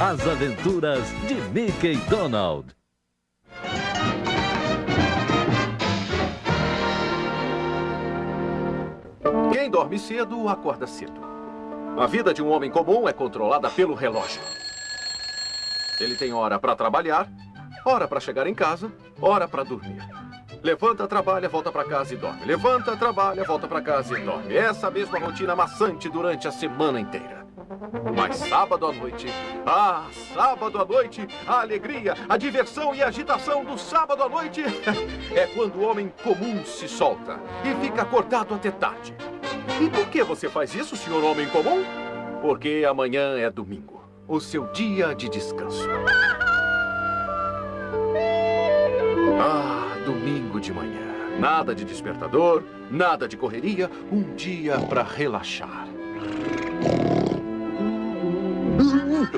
As Aventuras de Mickey Donald. Quem dorme cedo, acorda cedo. A vida de um homem comum é controlada pelo relógio. Ele tem hora para trabalhar, hora para chegar em casa, hora para dormir. Levanta, trabalha, volta para casa e dorme. Levanta, trabalha, volta para casa e dorme. Essa mesma rotina maçante durante a semana inteira. Mas sábado à noite, ah, sábado à noite, a alegria, a diversão e a agitação do sábado à noite é quando o homem comum se solta e fica acordado até tarde. E por que você faz isso, senhor homem comum? Porque amanhã é domingo, o seu dia de descanso. Ah, domingo de manhã. Nada de despertador, nada de correria, um dia para relaxar. Júnior!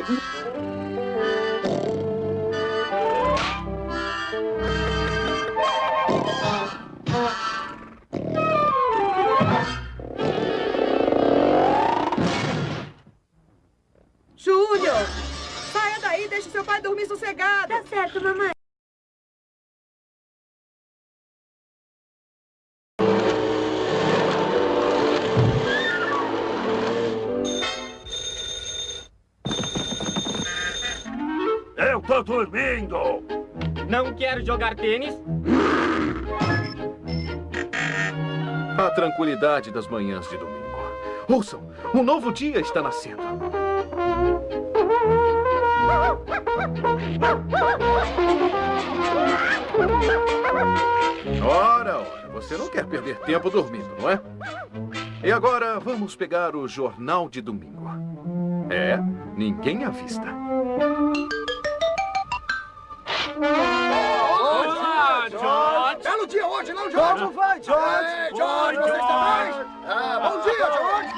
Saia daí, deixe seu pai dormir sossegado. Tá certo, mamãe. Tô dormindo! Não quero jogar tênis? A tranquilidade das manhãs de domingo. Ouçam, um novo dia está nascendo. Ora, ora, você não quer perder tempo dormindo, não é? E agora vamos pegar o jornal de domingo. É, ninguém avista. Olá, Belo dia hoje, não, George? Como vai, George? Ei, George, Oi, você está George. bem? Ah, bom dia, George.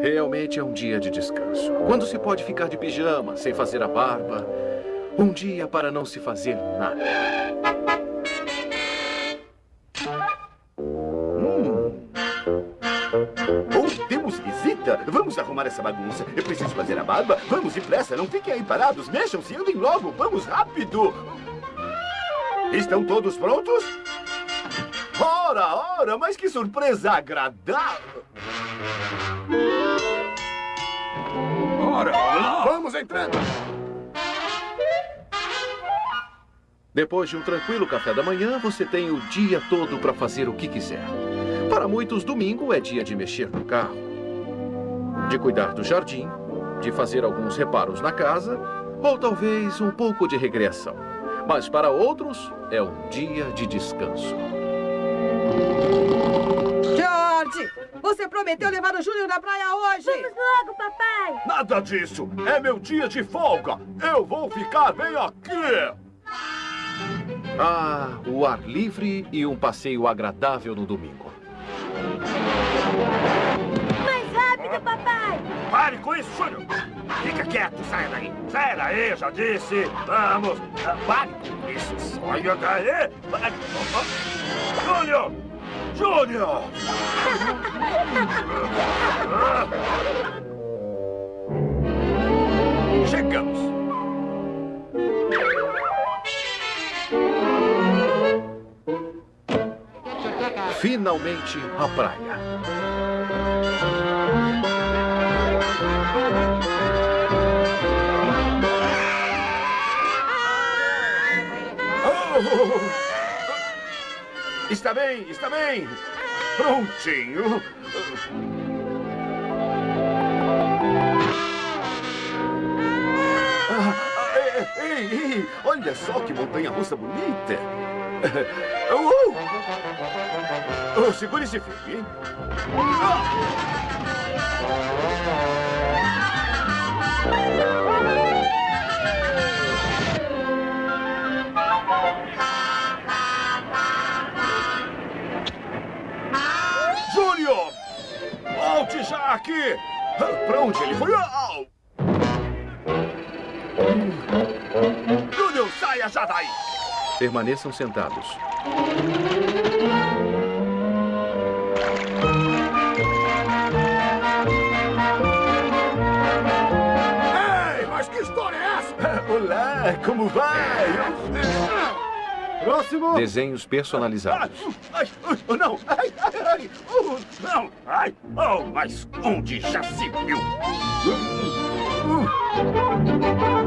Realmente é um dia de descanso. Quando se pode ficar de pijama, sem fazer a barba. Um dia para não se fazer nada. Hum. Oh, temos visita? Vamos arrumar essa bagunça. Eu preciso fazer a barba. Vamos depressa, não fiquem aí parados. Mexam-se, andem logo. Vamos rápido. Estão todos prontos? Ora, ora, mas que surpresa agradável. Ora, lá! Vamos entrando. Depois de um tranquilo café da manhã, você tem o dia todo para fazer o que quiser. Para muitos, domingo é dia de mexer no carro, de cuidar do jardim, de fazer alguns reparos na casa, ou talvez um pouco de recreação. Mas para outros, é um dia de descanso. George! Você prometeu levar o Júnior na praia hoje! Vamos logo, papai. Nada disso. É meu dia de folga. Eu vou ficar bem aqui. Ah, o ar livre e um passeio agradável no domingo. Mais rápido, papai. Pare com isso, Júnior! Fica quieto, saia daí! Saia daí, já disse! Vamos! Pare com isso! Saia daí! Júnior! Júnior! Chegamos. Finalmente, a praia. Está bem, está bem. Prontinho. Ah, ah, ei, ei, olha só que montanha-russa bonita. Uh! Oh, Segure-se firme, hein? Júnior! aqui! Pra onde ele foi? Ah, oh. Júlio, saia já daí! Permaneçam sentados. Ei, mas que história é essa? Olá, como vai? Próximo. Desenhos personalizados. Ai, oh, não. Ai, ai, ai. Oh, Não! Ai! Oh, mas onde já se viu?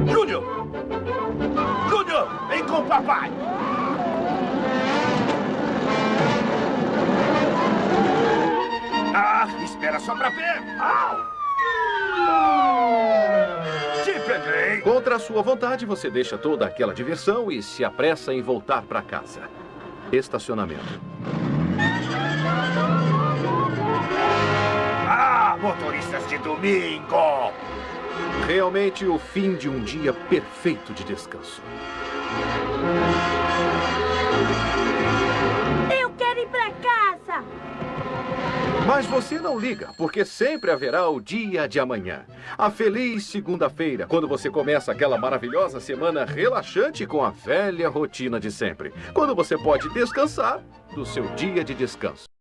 Júnior! Júnior! Vem com o papai! Ah, espera só pra ver! Au! A sua vontade, você deixa toda aquela diversão e se apressa em voltar para casa. Estacionamento. Ah, motoristas de domingo! Realmente o fim de um dia perfeito de descanso. Mas você não liga, porque sempre haverá o dia de amanhã. A feliz segunda-feira, quando você começa aquela maravilhosa semana relaxante com a velha rotina de sempre. Quando você pode descansar do seu dia de descanso.